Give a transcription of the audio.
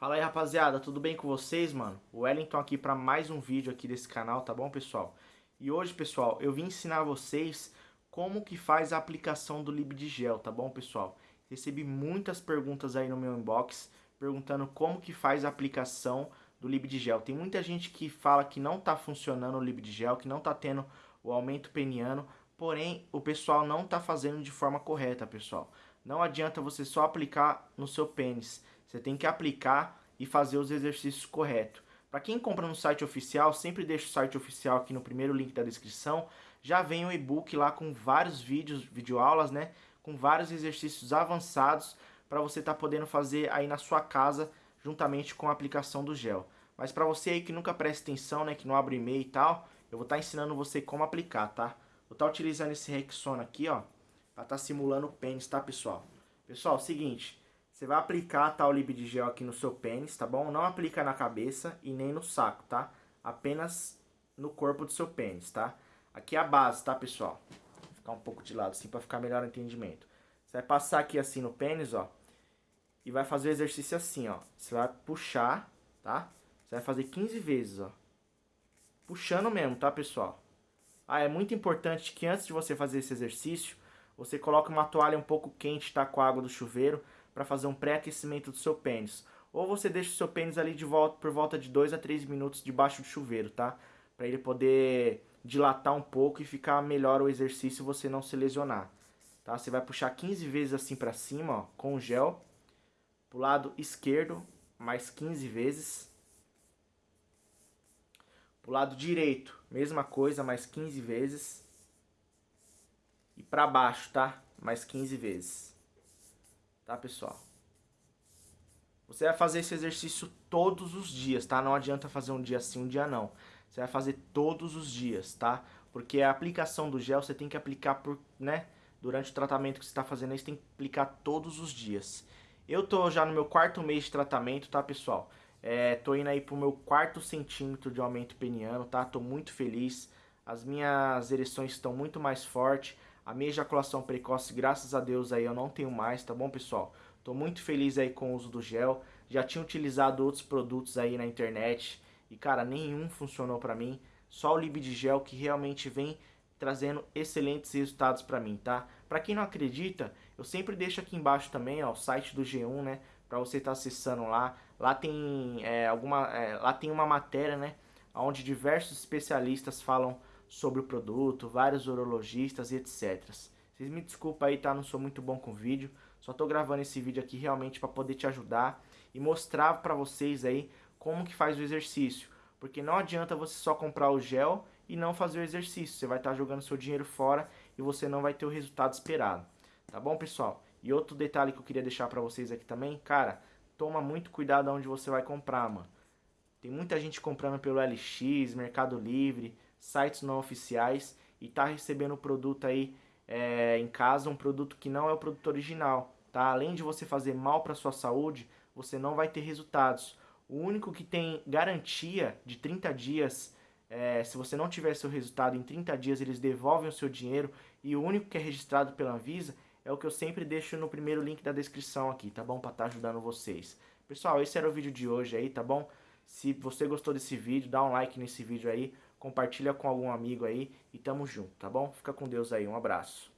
Fala aí rapaziada, tudo bem com vocês, mano? O Wellington aqui para mais um vídeo aqui desse canal, tá bom pessoal? E hoje, pessoal, eu vim ensinar vocês como que faz a aplicação do Libdigel, tá bom pessoal? Recebi muitas perguntas aí no meu inbox, perguntando como que faz a aplicação do Libdigel. Tem muita gente que fala que não tá funcionando o Libdigel, que não tá tendo o aumento peniano, porém o pessoal não tá fazendo de forma correta, pessoal. Não adianta você só aplicar no seu pênis você tem que aplicar e fazer os exercícios corretos. Para quem compra no site oficial, sempre deixa o site oficial aqui no primeiro link da descrição. Já vem o e-book lá com vários vídeos, videoaulas, né? Com vários exercícios avançados para você estar tá podendo fazer aí na sua casa, juntamente com a aplicação do gel. Mas para você aí que nunca presta atenção, né? Que não abre e-mail e tal, eu vou estar tá ensinando você como aplicar, tá? Vou estar tá utilizando esse Rexona aqui, ó. Estar tá simulando o pênis, tá, pessoal? Pessoal, seguinte... Você vai aplicar tal lib gel aqui no seu pênis, tá bom? Não aplica na cabeça e nem no saco, tá? Apenas no corpo do seu pênis, tá? Aqui é a base, tá, pessoal? Vou ficar um pouco de lado assim para ficar melhor o entendimento. Você vai passar aqui assim no pênis, ó. E vai fazer o exercício assim, ó. Você vai puxar, tá? Você vai fazer 15 vezes, ó. Puxando mesmo, tá, pessoal? Ah, é muito importante que antes de você fazer esse exercício, você coloque uma toalha um pouco quente, tá? Com a água do chuveiro para fazer um pré-aquecimento do seu pênis. Ou você deixa o seu pênis ali de volta por volta de 2 a 3 minutos debaixo do chuveiro, tá? Para ele poder dilatar um pouco e ficar melhor o exercício você não se lesionar. Tá? Você vai puxar 15 vezes assim para cima, ó, com o gel. Pro lado esquerdo, mais 15 vezes. Pro lado direito, mesma coisa, mais 15 vezes. Para baixo, tá? Mais 15 vezes tá pessoal? Você vai fazer esse exercício todos os dias, tá? Não adianta fazer um dia sim, um dia não. Você vai fazer todos os dias, tá? Porque a aplicação do gel você tem que aplicar por, né? Durante o tratamento que você está fazendo você tem que aplicar todos os dias. Eu tô já no meu quarto mês de tratamento, tá, pessoal? É, tô indo aí pro meu quarto centímetro de aumento peniano, tá? Tô muito feliz. As minhas ereções estão muito mais fortes. A minha ejaculação precoce, graças a Deus, aí eu não tenho mais, tá bom, pessoal? Tô muito feliz aí com o uso do gel. Já tinha utilizado outros produtos aí na internet e, cara, nenhum funcionou pra mim. Só o Libid Gel que realmente vem trazendo excelentes resultados pra mim, tá? Pra quem não acredita, eu sempre deixo aqui embaixo também, ó, o site do G1, né? Pra você estar tá acessando lá. Lá tem, é, alguma, é, lá tem uma matéria, né? Onde diversos especialistas falam sobre o produto, vários urologistas e etc. Vocês me desculpem aí, tá? Não sou muito bom com vídeo. Só tô gravando esse vídeo aqui realmente para poder te ajudar e mostrar para vocês aí como que faz o exercício. Porque não adianta você só comprar o gel e não fazer o exercício. Você vai estar tá jogando seu dinheiro fora e você não vai ter o resultado esperado. Tá bom, pessoal? E outro detalhe que eu queria deixar para vocês aqui também, cara, toma muito cuidado onde você vai comprar, mano. Tem muita gente comprando pelo LX, Mercado Livre, sites não oficiais e tá recebendo o produto aí é, em casa, um produto que não é o produto original, tá? Além de você fazer mal para sua saúde, você não vai ter resultados. O único que tem garantia de 30 dias, é, se você não tiver seu resultado em 30 dias, eles devolvem o seu dinheiro e o único que é registrado pela Anvisa é o que eu sempre deixo no primeiro link da descrição aqui, tá bom? Para estar tá ajudando vocês. Pessoal, esse era o vídeo de hoje aí, tá bom? Se você gostou desse vídeo, dá um like nesse vídeo aí compartilha com algum amigo aí e tamo junto, tá bom? Fica com Deus aí, um abraço.